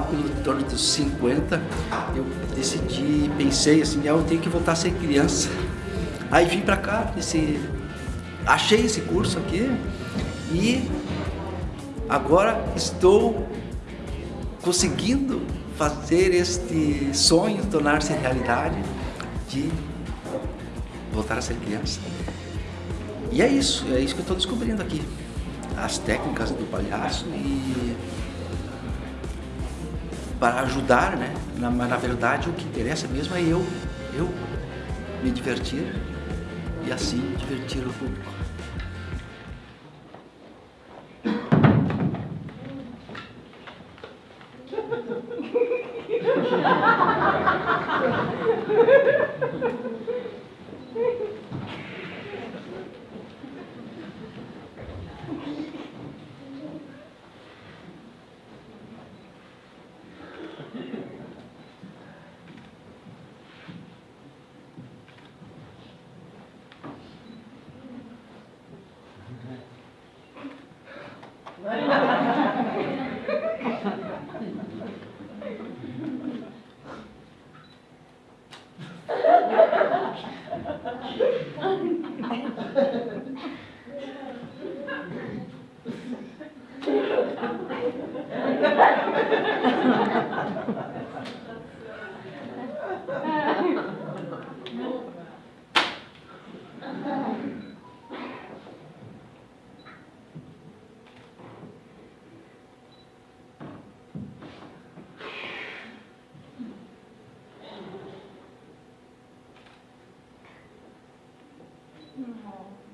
lá pelo torno dos 50, eu decidi, pensei assim, ah, eu tenho que voltar a ser criança. Aí vim para cá, esse, achei esse curso aqui e agora estou conseguindo fazer este sonho tornar-se realidade de voltar a ser criança. E é isso, é isso que eu estou descobrindo aqui. As técnicas do palhaço e para ajudar, né? Na, na verdade, o que interessa mesmo é eu, eu me divertir e assim divertir o público. Right. 嗯、哦。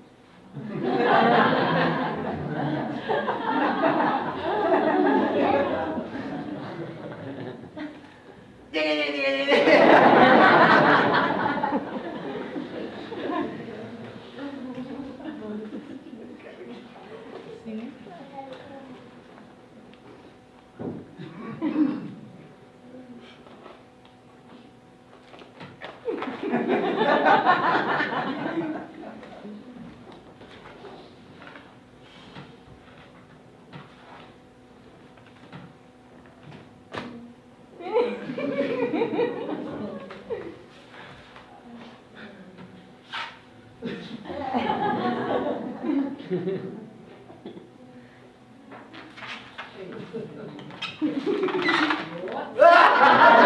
う わ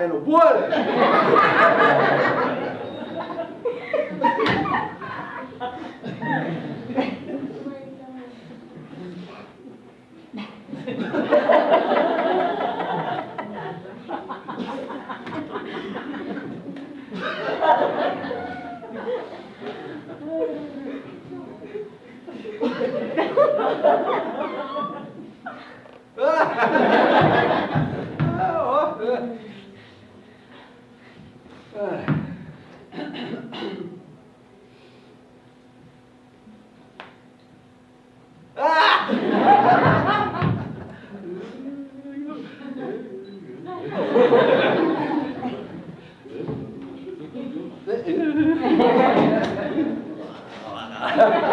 pelo Boras? え